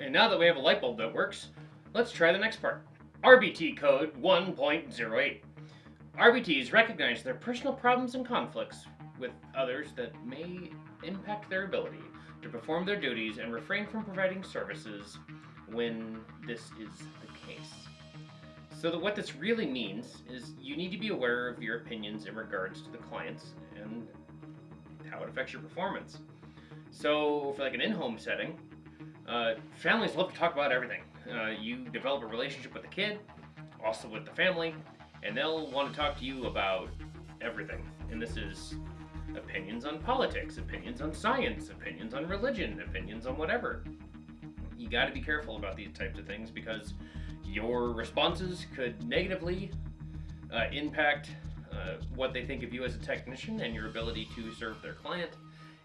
And now that we have a light bulb that works, let's try the next part. RBT code 1.08. RBTs recognize their personal problems and conflicts with others that may impact their ability to perform their duties and refrain from providing services when this is the case. So that what this really means is you need to be aware of your opinions in regards to the clients and how it affects your performance. So for like an in-home setting, uh, families love to talk about everything. Uh, you develop a relationship with the kid, also with the family, and they'll want to talk to you about everything. And this is opinions on politics, opinions on science, opinions on religion, opinions on whatever. You got to be careful about these types of things because your responses could negatively uh, impact uh, what they think of you as a technician and your ability to serve their client.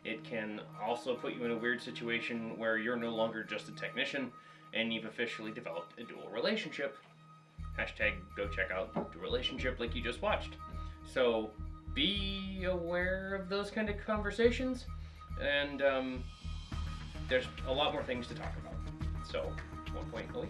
It can also put you in a weird situation where you're no longer just a technician and you've officially developed a dual relationship. Hashtag go check out the relationship like you just watched. So be aware of those kind of conversations and um, there's a lot more things to talk about. So 1.08.